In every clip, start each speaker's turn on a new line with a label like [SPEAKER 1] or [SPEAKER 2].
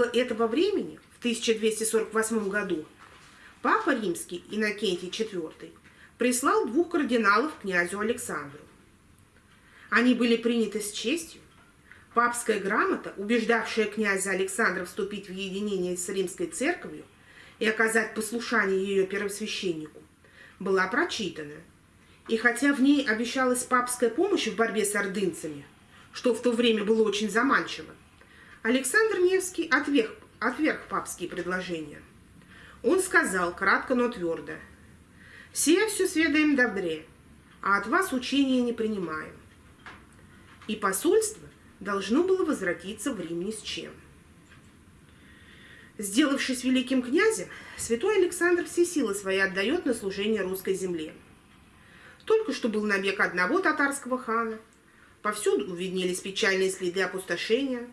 [SPEAKER 1] Около этого времени, в 1248 году, Папа Римский Иннокентий IV прислал двух кардиналов князю Александру. Они были приняты с честью. Папская грамота, убеждавшая князя Александра вступить в единение с римской церковью и оказать послушание ее первосвященнику, была прочитана. И хотя в ней обещалась папская помощь в борьбе с ордынцами, что в то время было очень заманчиво, Александр Невский отверг, отверг папские предложения. Он сказал, кратко, но твердо, «Все все сведаем добре, а от вас учения не принимаем». И посольство должно было возвратиться в Рим ни с чем. Сделавшись великим князем, святой Александр все силы свои отдает на служение русской земле. Только что был набег одного татарского хана, повсюду увиднелись печальные следы опустошения.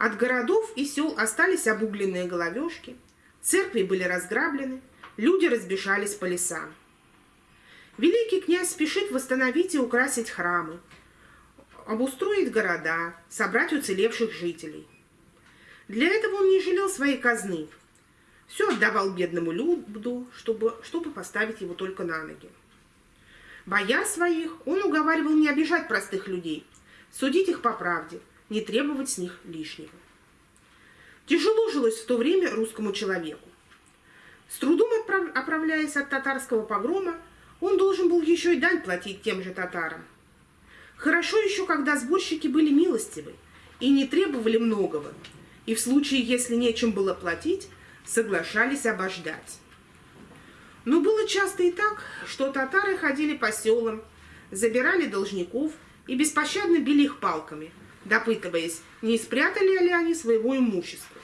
[SPEAKER 1] От городов и сел остались обугленные головешки, церкви были разграблены, люди разбежались по лесам. Великий князь спешит восстановить и украсить храмы, обустроить города, собрать уцелевших жителей. Для этого он не жалел своей казны. Все отдавал бедному люду, чтобы, чтобы поставить его только на ноги. Бояр своих он уговаривал не обижать простых людей, судить их по правде, не требовать с них лишнего. Тяжело жилось в то время русскому человеку. С трудом оправляясь от татарского погрома, он должен был еще и дань платить тем же татарам. Хорошо еще, когда сборщики были милостивы и не требовали многого, и в случае, если нечем было платить, соглашались обождать. Но было часто и так, что татары ходили по селам, забирали должников и беспощадно били их палками, допытываясь, не спрятали ли они своего имущества.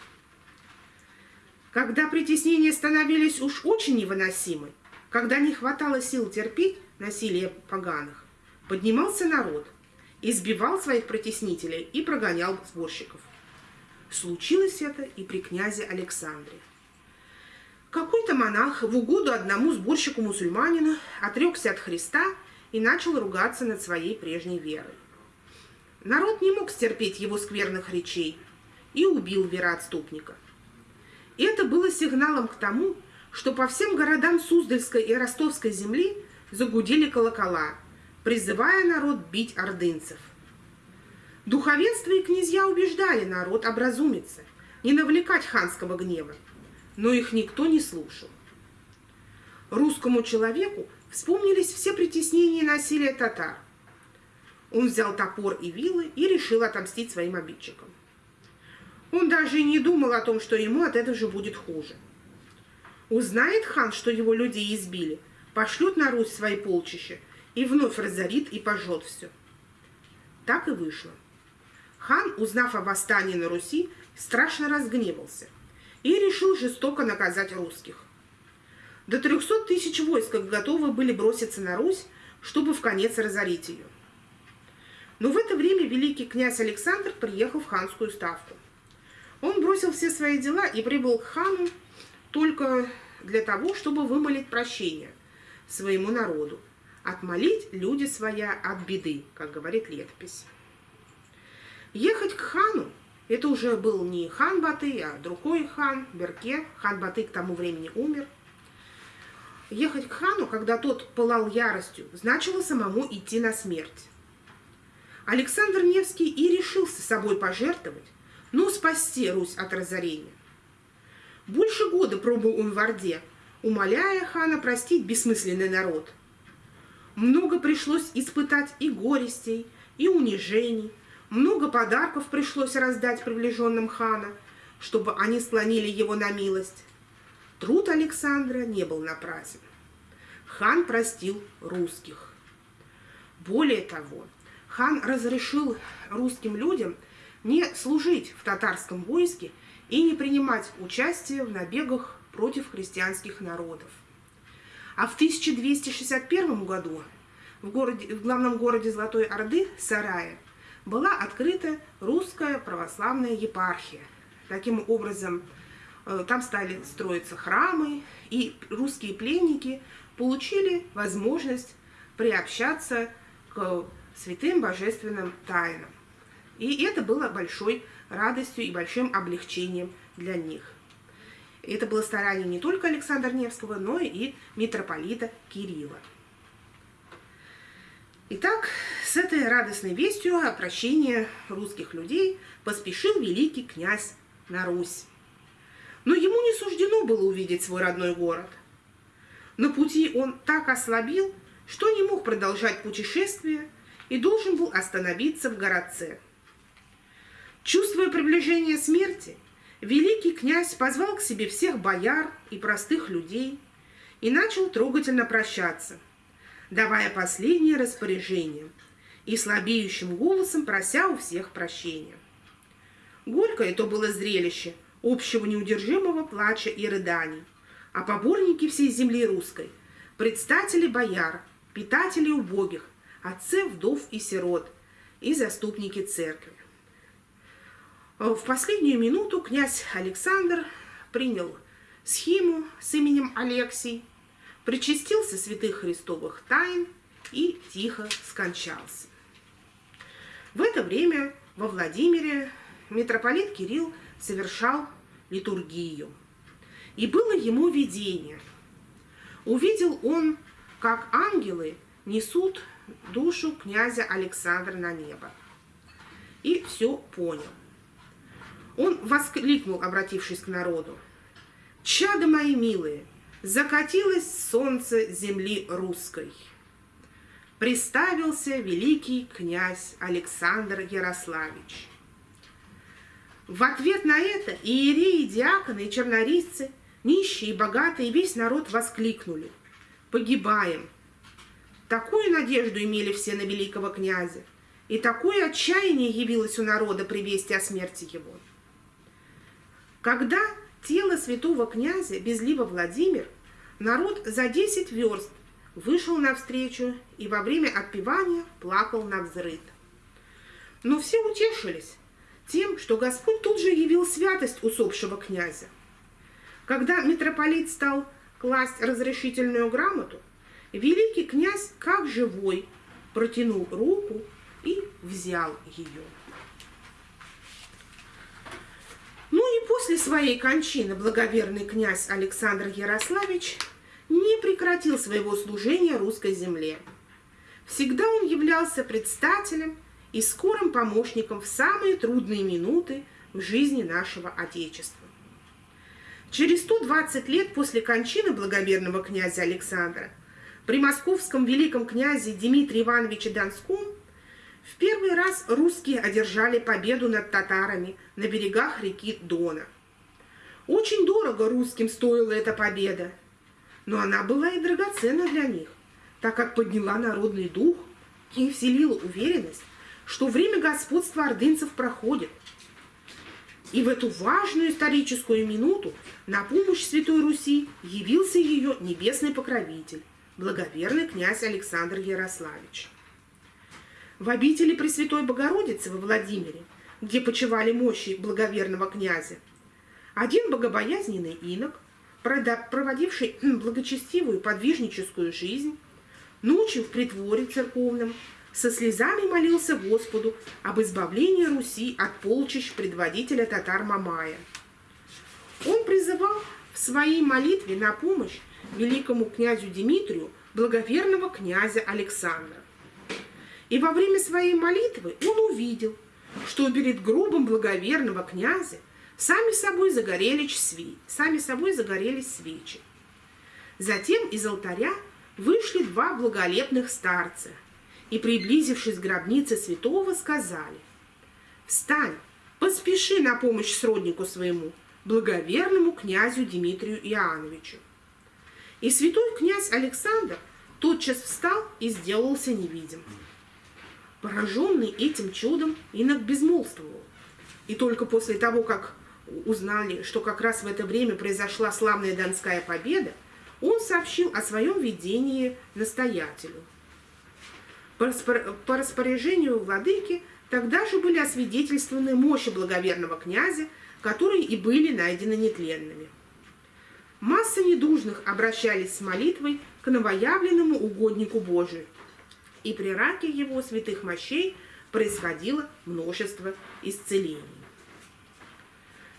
[SPEAKER 1] Когда притеснения становились уж очень невыносимы, когда не хватало сил терпеть насилие поганых, поднимался народ, избивал своих притеснителей и прогонял сборщиков. Случилось это и при князе Александре. Какой-то монах в угоду одному сборщику-мусульманину отрекся от Христа и начал ругаться над своей прежней верой. Народ не мог стерпеть его скверных речей и убил вероотступника. Это было сигналом к тому, что по всем городам Суздальской и Ростовской земли загудели колокола, призывая народ бить ордынцев – Духовенство и князья убеждали народ образумиться, не навлекать ханского гнева, но их никто не слушал. Русскому человеку вспомнились все притеснения и насилие татар. Он взял топор и вилы и решил отомстить своим обидчикам. Он даже и не думал о том, что ему от этого же будет хуже. Узнает хан, что его людей избили, пошлет на Русь свои полчища и вновь разорит и пожжет все. Так и вышло. Хан, узнав о восстании на Руси, страшно разгневался и решил жестоко наказать русских. До 300 тысяч войск готовы были броситься на Русь, чтобы в конец разорить ее. Но в это время великий князь Александр приехал в ханскую ставку. Он бросил все свои дела и прибыл к хану только для того, чтобы вымолить прощение своему народу, отмолить люди своя от беды, как говорит летопись. Ехать к хану, это уже был не хан Баты, а другой хан, Берке. Хан Баты к тому времени умер. Ехать к хану, когда тот пылал яростью, значило самому идти на смерть. Александр Невский и решился собой пожертвовать, но спасти Русь от разорения. Больше года пробыл он в Орде, умоляя хана простить бессмысленный народ. Много пришлось испытать и горестей, и унижений, много подарков пришлось раздать приближенным хана, чтобы они склонили его на милость. Труд Александра не был напрасен. Хан простил русских. Более того, хан разрешил русским людям не служить в татарском войске и не принимать участие в набегах против христианских народов. А в 1261 году в, городе, в главном городе Золотой Орды, Сарае, была открыта русская православная епархия. Таким образом, э, там стали строиться храмы, и русские пленники получили возможность приобщаться к святым божественным тайнам. И это было большой радостью и большим облегчением для них. Это было старание не только Александра Невского, но и митрополита Кирилла. Итак, с этой радостной вестью о прощении русских людей поспешил великий князь на Русь. Но ему не суждено было увидеть свой родной город. На пути он так ослабил, что не мог продолжать путешествие и должен был остановиться в городце. Чувствуя приближение смерти, великий князь позвал к себе всех бояр и простых людей и начал трогательно прощаться, давая последнее распоряжение и слабеющим голосом прося у всех прощения. Горькое то было зрелище общего неудержимого плача и рыданий, а поборники всей земли русской, предстатели бояр, питатели убогих, отцы вдов и сирот и заступники церкви. В последнюю минуту князь Александр принял схему с именем Алексий, причастился святых христовых тайн и тихо скончался. В это время во Владимире митрополит Кирилл совершал литургию. И было ему видение. Увидел он, как ангелы несут душу князя Александра на небо. И все понял – он воскликнул, обратившись к народу. «Чада мои милые, закатилось солнце земли русской!» Приставился великий князь Александр Ярославич. В ответ на это иереи, диаконы и чернорисцы, нищие и богатые, весь народ воскликнули. «Погибаем!» Такую надежду имели все на великого князя, и такое отчаяние явилось у народа при вести о смерти его – когда тело святого князя безлива Владимир, народ за десять верст вышел навстречу и во время отпевания плакал на взрыд. Но все утешились тем, что Господь тут же явил святость усопшего князя. Когда митрополит стал класть разрешительную грамоту, великий князь, как живой, протянул руку и взял ее. Ну и после своей кончины благоверный князь Александр Ярославич не прекратил своего служения русской земле. Всегда он являлся предстателем и скорым помощником в самые трудные минуты в жизни нашего Отечества. Через 120 лет после кончины благоверного князя Александра при московском великом князе Дмитрии Ивановиче Донском в первый раз русские одержали победу над татарами на берегах реки Дона. Очень дорого русским стоила эта победа, но она была и драгоценна для них, так как подняла народный дух и вселила уверенность, что время господства ордынцев проходит. И в эту важную историческую минуту на помощь Святой Руси явился ее небесный покровитель, благоверный князь Александр Ярославич в обители Пресвятой Богородицы во Владимире, где почивали мощи благоверного князя. Один богобоязненный инок, проводивший благочестивую подвижническую жизнь, ночью в притворе церковном со слезами молился Господу об избавлении Руси от полчищ предводителя татар Мамая. Он призывал в своей молитве на помощь великому князю Дмитрию благоверного князя Александра. И во время своей молитвы он увидел, что перед гробом благоверного князя сами собой загорелись, сви... сами собой загорелись свечи. Затем из алтаря вышли два благолепных старца и, приблизившись к гробнице святого, сказали «Встань, поспеши на помощь сроднику своему, благоверному князю Дмитрию Иоанновичу». И святой князь Александр тотчас встал и сделался невидим. Пораженный этим чудом, инок безмолвствовал. И только после того, как узнали, что как раз в это время произошла славная Донская победа, он сообщил о своем видении настоятелю. По распоряжению владыки тогда же были освидетельствованы мощи благоверного князя, которые и были найдены нетленными. Масса недужных обращались с молитвой к новоявленному угоднику Божию, и при раке его святых мощей происходило множество исцелений.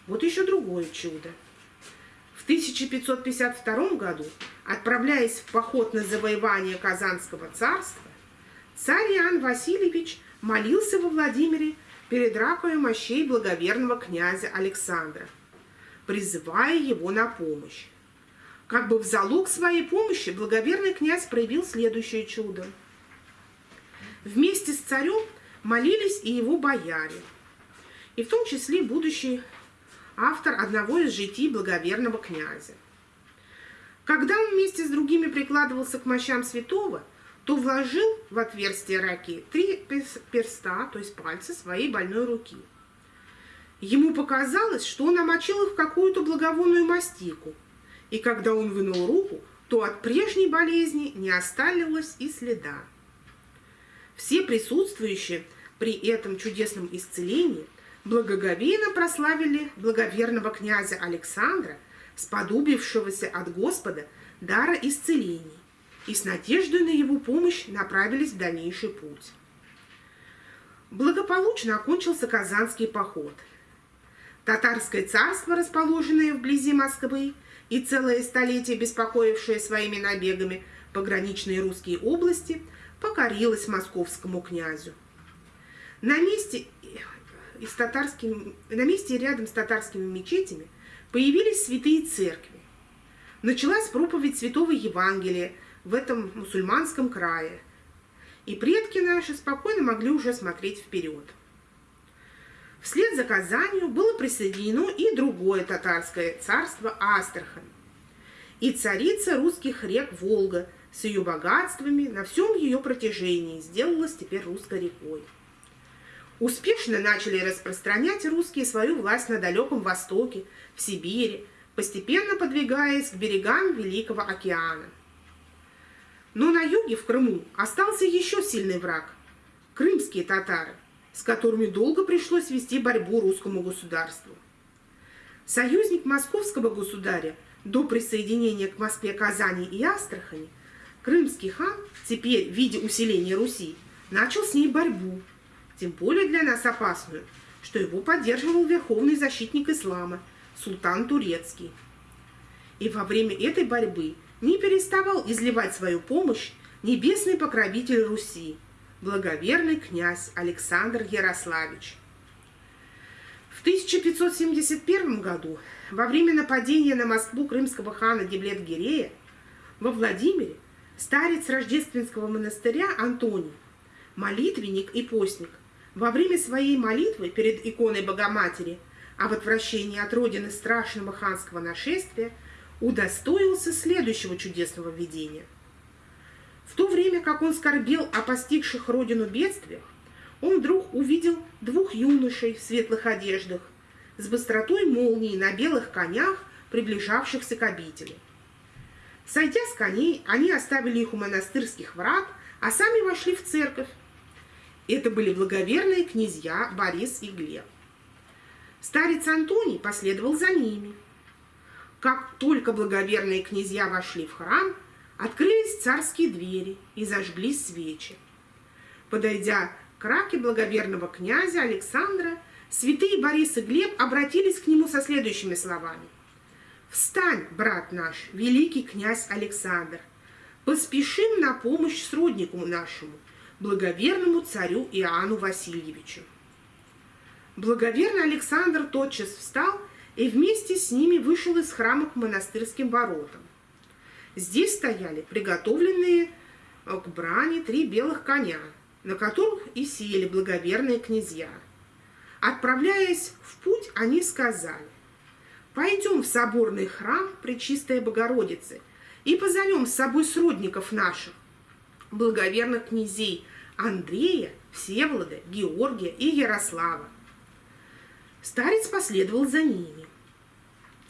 [SPEAKER 1] Вот еще другое чудо. В 1552 году, отправляясь в поход на завоевание Казанского царства, царь Иоанн Васильевич молился во Владимире перед ракою мощей благоверного князя Александра, призывая его на помощь. Как бы в залог своей помощи благоверный князь проявил следующее чудо. Вместе с царем молились и его бояре, и в том числе будущий автор одного из житий благоверного князя. Когда он вместе с другими прикладывался к мощам святого, то вложил в отверстие раки три перста, то есть пальцы своей больной руки. Ему показалось, что он намочил их в какую-то благовонную мастику, и когда он вынул руку, то от прежней болезни не осталось и следа. Все присутствующие при этом чудесном исцелении благоговейно прославили благоверного князя Александра, сподобившегося от Господа дара исцелений, и с надеждой на его помощь направились в дальнейший путь. Благополучно окончился Казанский поход. Татарское царство, расположенное вблизи Москвы, и целое столетие беспокоившее своими набегами пограничные русские области, покорилось московскому князю. На месте и с татарскими, на месте рядом с татарскими мечетями появились святые церкви. Началась проповедь Святого Евангелия в этом мусульманском крае. И предки наши спокойно могли уже смотреть вперед. Вслед за Казанью было присоединено и другое татарское царство Астрахань. И царица русских рек Волга с ее богатствами на всем ее протяжении сделалась теперь русской рекой успешно начали распространять русские свою власть на Далеком Востоке, в Сибири, постепенно подвигаясь к берегам Великого океана. Но на юге, в Крыму, остался еще сильный враг – крымские татары, с которыми долго пришлось вести борьбу русскому государству. Союзник московского государя до присоединения к Москве Казани и Астрахани, крымский хан, теперь в виде усиления Руси, начал с ней борьбу – тем более для нас опасную, что его поддерживал верховный защитник ислама, султан Турецкий. И во время этой борьбы не переставал изливать свою помощь небесный покровитель Руси, благоверный князь Александр Ярославич. В 1571 году, во время нападения на Москву крымского хана Деблет-Гирея, во Владимире старец рождественского монастыря Антоний, молитвенник и постник – во время своей молитвы перед иконой Богоматери об отвращении от родины страшного ханского нашествия удостоился следующего чудесного видения. В то время, как он скорбел о постигших родину бедствиях, он вдруг увидел двух юношей в светлых одеждах с быстротой молнии на белых конях, приближавшихся к обители. Сойдя с коней, они оставили их у монастырских врат, а сами вошли в церковь, это были благоверные князья Борис и Глеб. Старец Антоний последовал за ними. Как только благоверные князья вошли в храм, открылись царские двери и зажглись свечи. Подойдя к раке благоверного князя Александра, святые Борис и Глеб обратились к нему со следующими словами. «Встань, брат наш, великий князь Александр, поспешим на помощь сроднику нашему, благоверному царю Иоанну Васильевичу. Благоверный Александр тотчас встал и вместе с ними вышел из храма к монастырским воротам. Здесь стояли приготовленные э, к брани три белых коня, на которых и сели благоверные князья. Отправляясь в путь, они сказали, «Пойдем в соборный храм Пречистой Богородицы и позовем с собой сродников наших, благоверных князей Андрея, Всеволода, Георгия и Ярослава. Старец последовал за ними.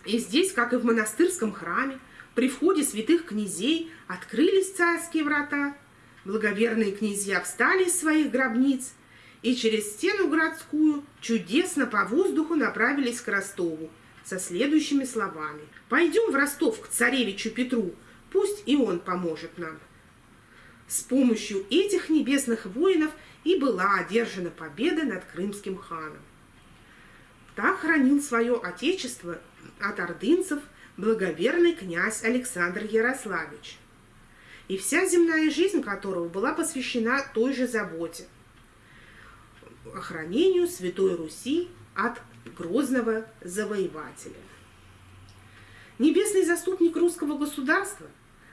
[SPEAKER 1] И здесь, как и в монастырском храме, при входе святых князей открылись царские врата, благоверные князья встали из своих гробниц и через стену городскую чудесно по воздуху направились к Ростову со следующими словами. «Пойдем в Ростов к царевичу Петру, пусть и он поможет нам». С помощью этих небесных воинов и была одержана победа над крымским ханом. Так хранил свое отечество от ордынцев благоверный князь Александр Ярославич, и вся земная жизнь которого была посвящена той же заботе – охранению Святой Руси от грозного завоевателя. Небесный заступник русского государства,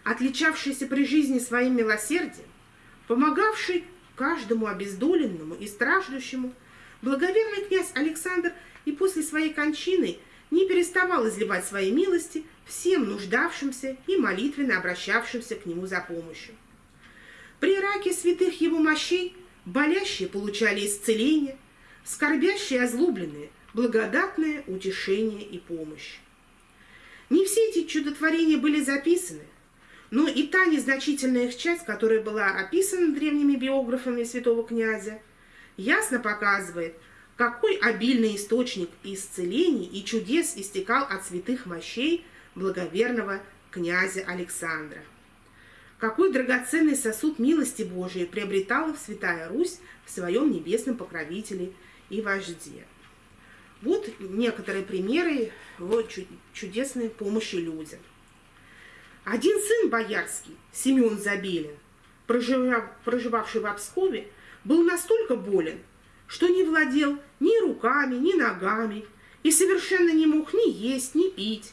[SPEAKER 1] отличавшийся при жизни своим милосердием, помогавший каждому обездоленному и страждущему, благоверный князь Александр и после своей кончины не переставал изливать свои милости всем нуждавшимся и молитвенно обращавшимся к нему за помощью. При раке святых его мощей болящие получали исцеление, скорбящие озлобленные – благодатное утешение и помощь. Не все эти чудотворения были записаны, но и та незначительная их часть, которая была описана древними биографами святого князя, ясно показывает, какой обильный источник исцелений и чудес истекал от святых мощей благоверного князя Александра. Какой драгоценный сосуд милости Божией приобретала Святая Русь в своем небесном покровителе и вожде. Вот некоторые примеры вот чудесной помощи людям. Один сын боярский, Семен Забелин, проживавший в Обскове, был настолько болен, что не владел ни руками, ни ногами и совершенно не мог ни есть, ни пить.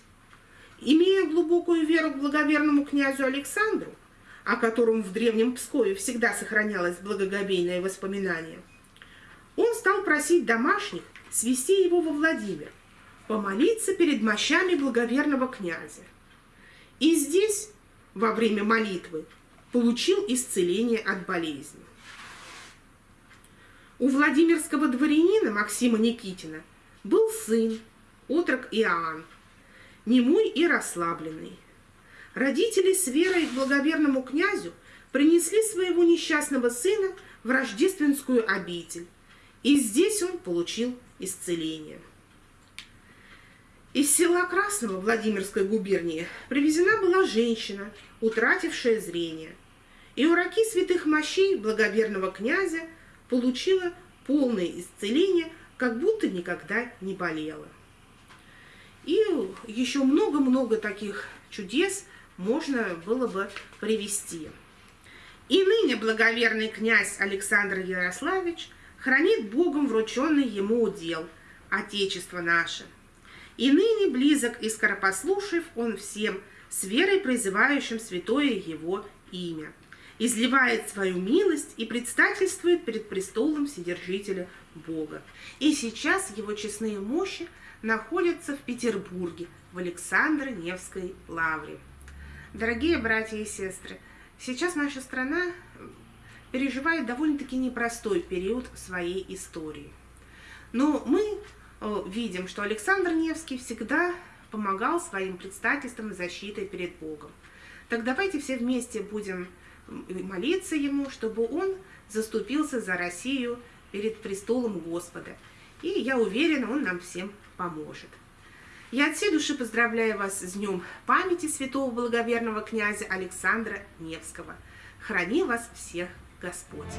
[SPEAKER 1] Имея глубокую веру к благоверному князю Александру, о котором в древнем Пскове всегда сохранялось благоговейное воспоминание, он стал просить домашних свести его во Владимир, помолиться перед мощами благоверного князя. И здесь, во время молитвы, получил исцеление от болезни. У Владимирского дворянина Максима Никитина был сын, отрок Иоанн, немой и расслабленный. Родители с верой к благоверному князю принесли своего несчастного сына в рождественскую обитель, и здесь он получил исцеление. Из села Красного Владимирской губернии привезена была женщина, утратившая зрение. И у раки святых мощей благоверного князя – получила полное исцеление, как будто никогда не болела. И еще много-много таких чудес можно было бы привести. И ныне благоверный князь Александр Ярославич хранит Богом врученный ему удел, Отечество наше. И ныне близок и скоропослушив он всем, с верой призывающим святое его имя изливает свою милость и предстательствует перед престолом Вседержителя Бога. И сейчас его честные мощи находятся в Петербурге, в Александро-Невской лавре. Дорогие братья и сестры, сейчас наша страна переживает довольно-таки непростой период своей истории. Но мы э, видим, что Александр Невский всегда помогал своим предстательством защитой перед Богом. Так давайте все вместе будем молиться ему, чтобы он заступился за Россию перед престолом Господа. И я уверена, он нам всем поможет. Я от всей души поздравляю вас с Днем памяти святого благоверного князя Александра Невского. Храни вас всех Господь!